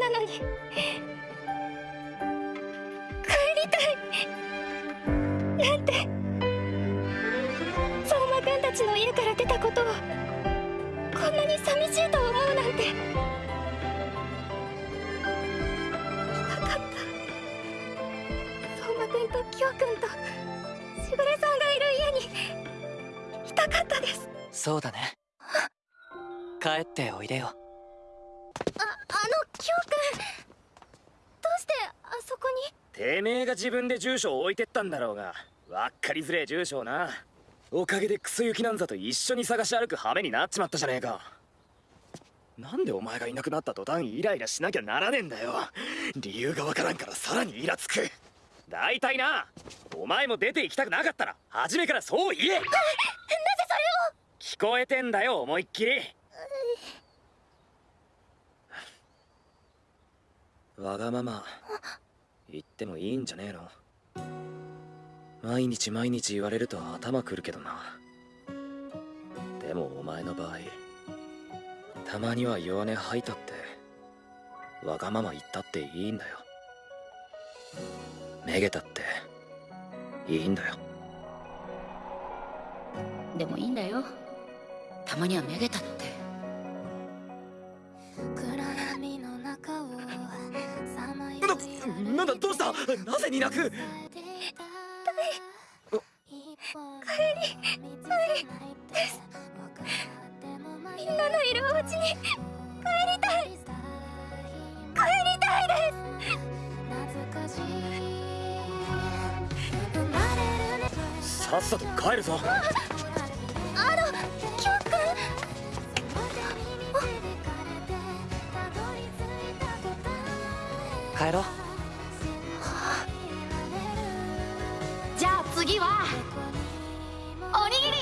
なのに。帰りたい。なんて。相馬くんたちの家から出たことをこんなに寂しいと思うなんて。来たかった。相馬くんとキョウくんとしぐれさんがいる家に。いたかったです。そうだね。帰っておいでよ。ああのキョウくんどうしてあそこに？てめえが自分で住所を置いてったんだろうが。わっかりづれえ住所をな。おかげでクソ雪なんざと一緒に探し歩く羽目になっちまったじゃねえか。なんでお前がいなくなった途端イライラしなきゃならねえんだよ。理由がわからんからさらにイラつく。大体な。お前も出て行きたくなかったら初めからそう言え。なぜそれを？聞こえてんだよ思いっきりわがまま。言ってもいいんじゃねえの。毎日毎日言われると頭くるけどな。でもお前の場合たまには弱音吐いたってわがまま言ったっていいんだよ。めげたっていいんだよ。でもいいんだよ。たまにはめげたって。なんだどうした？なぜに泣く？帰り帰りです。みんなのいるお家に帰りたい帰りたいです。さっさと帰るぞ帰ろう。じゃあ次はおにぎり。